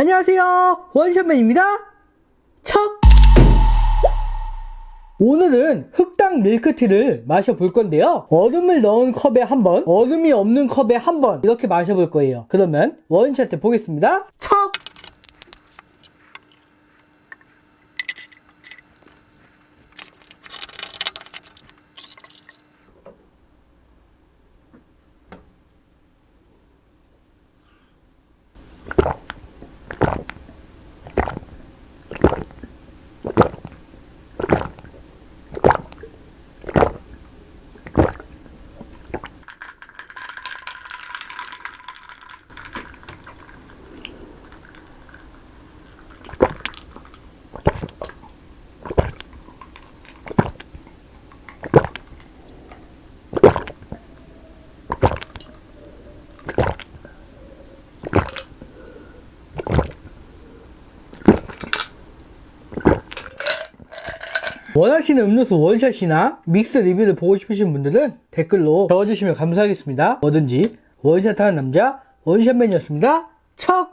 안녕하세요. 원샷맨입니다. 척! 오늘은 흑당 밀크티를 마셔볼 건데요. 얼음을 넣은 컵에 한번 얼음이 없는 컵에 한 번 이렇게 마셔볼 거예요. 그러면 원샷 때 보겠습니다. 척 원하시는 음료수 원샷이나 믹스 리뷰를 보고 싶으신 분들은 댓글로 적어주시면 감사하겠습니다. 뭐든지 원샷하는 남자 원샷맨이었습니다. 척!